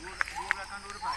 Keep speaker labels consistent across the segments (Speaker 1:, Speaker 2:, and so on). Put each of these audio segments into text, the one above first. Speaker 1: 六六百，看六六百。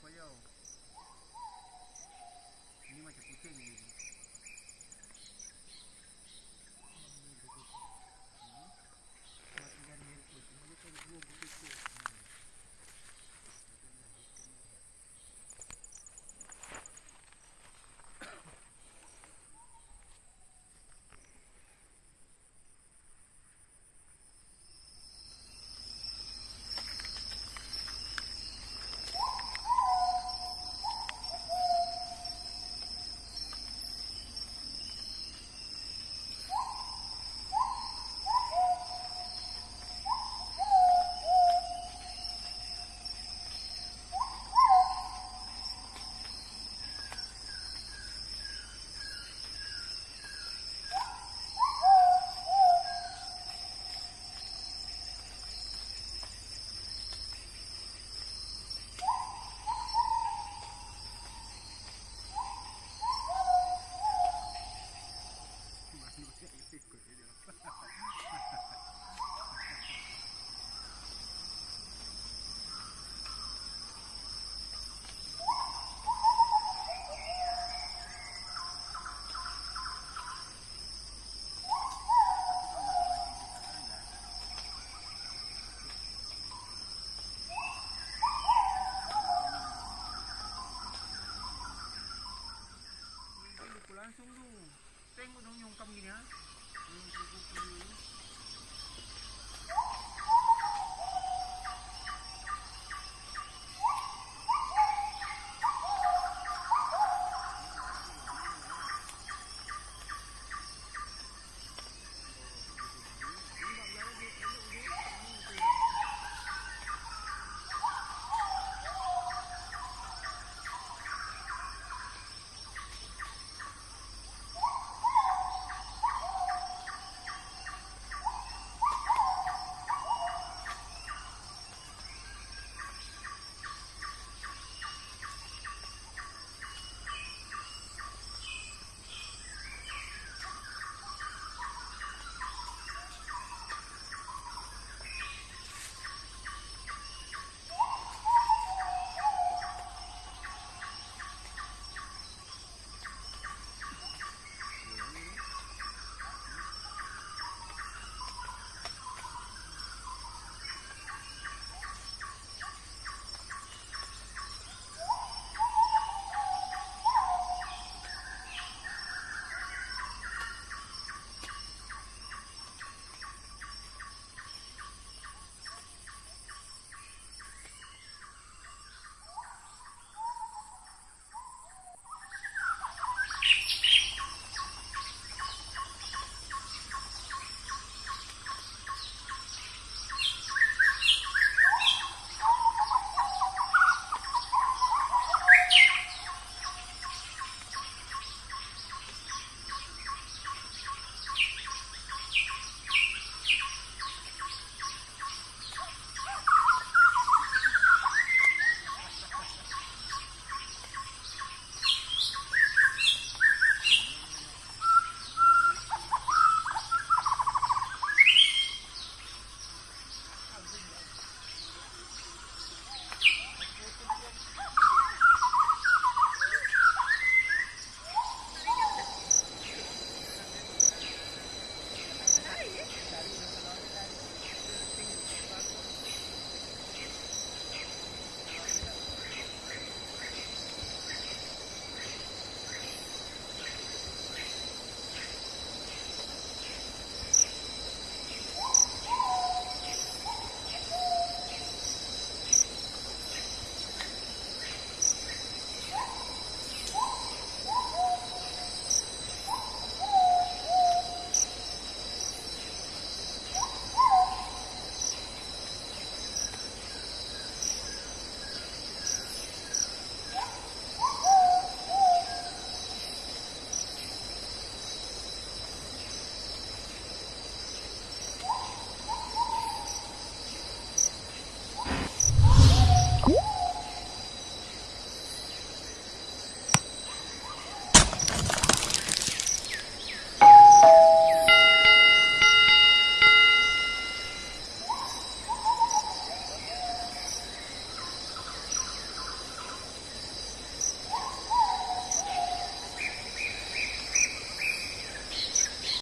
Speaker 1: поел. Поел. Понимаете, путей не видно. tunggu. Tengok dong yung kami ni ha. Yung kuku-kuku